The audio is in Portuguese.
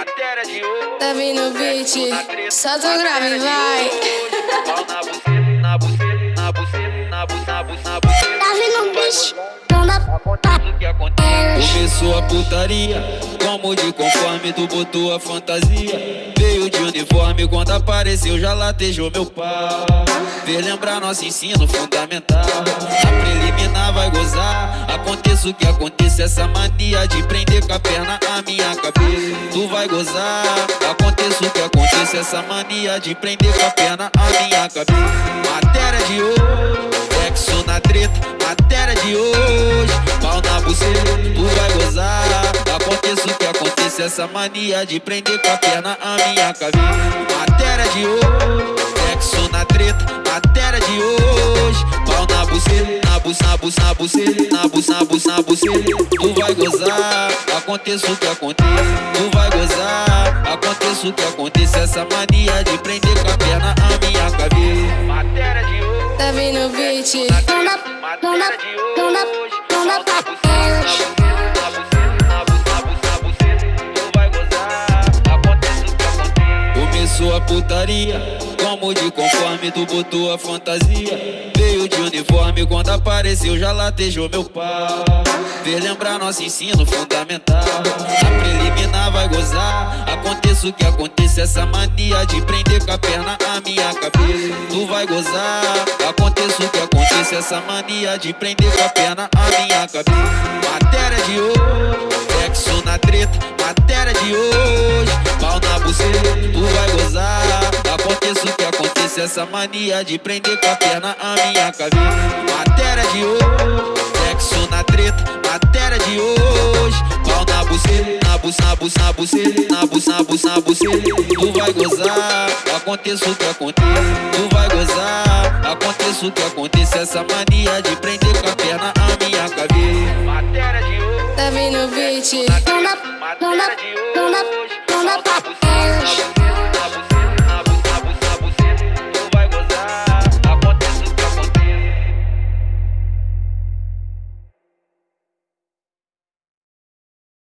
Matéria de hoje. Tá vindo o beat, solta o grave, vai. Pau na buceta, na buceta, na buceta, na buceta, na buceta, na buceta. Tá vindo acontece. Começou a putaria, como de conforme tu botou a fantasia. Veio de uniforme, quando apareceu já latejou meu pau. Fez lembrar nosso ensino fundamental. A preliminar vai gozar. Aconteça o que aconteça, essa mania de prender com a perna a minha cabeça. Tu vai gozar. Aconteça o que aconteça, essa mania de prender com a perna a minha cabeça. Matéria de hoje, sexo na treta. Matéria de hoje, pau na buceta, tu vai gozar. Aconteça o que aconteça, essa mania de prender com a perna a minha cabeça. Matéria de hoje, sexo na treta. Matéria de hoje, na buceta, na buceta, na buceta. Tu vai gozar, aconteça o que aconteça, tu vai gozar. Aconteça o que aconteça, essa mania de prender com a perna a minha cabeça. Matéria de hoje. Tá vindo o beat, dá, não dá, Matéria de hoje. Putaria, como de conforme tu botou a fantasia. Veio de uniforme, quando apareceu já latejou meu pau. Fez lembrar nosso ensino fundamental. A preliminar vai gozar. Aconteça o que aconteça, essa mania de prender com a perna a minha cabeça. Tu vai gozar. Aconteça o que aconteça, essa mania de prender com a perna a minha cabeça. Matéria de essa mania de prender com a perna a minha cabeça. Matéria de hoje, sexo na treta. Matéria de hoje, pau na buceta, na buceta, na buceta, na buceta, na buceta, na buceta. Tu vai gozar, aconteça o que aconteça, tu vai gozar. Aconteça o que aconteça, essa mania de prender com a perna a minha cabeça. Matéria de hoje. tá vindo o beat. Matéria de hoje.